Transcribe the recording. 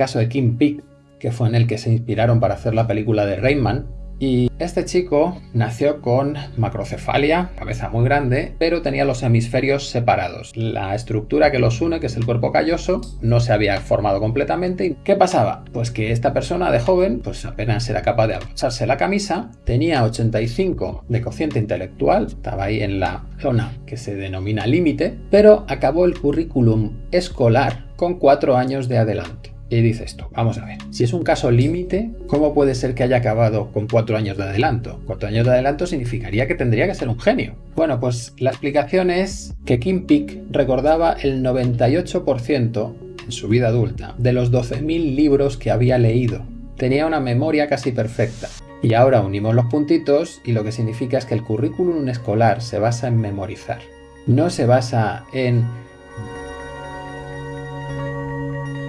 caso de Kim Peek, que fue en el que se inspiraron para hacer la película de Rayman, y este chico nació con macrocefalia, cabeza muy grande, pero tenía los hemisferios separados. La estructura que los une, que es el cuerpo calloso, no se había formado completamente. ¿Qué pasaba? Pues que esta persona de joven, pues apenas era capaz de abrocharse la camisa, tenía 85 de cociente intelectual, estaba ahí en la zona que se denomina límite, pero acabó el currículum escolar con 4 años de adelanto. Y dice esto, vamos a ver, si es un caso límite, ¿cómo puede ser que haya acabado con cuatro años de adelanto? Cuatro años de adelanto significaría que tendría que ser un genio. Bueno, pues la explicación es que Kim Peek recordaba el 98% en su vida adulta de los 12.000 libros que había leído. Tenía una memoria casi perfecta. Y ahora unimos los puntitos y lo que significa es que el currículum escolar se basa en memorizar. No se basa en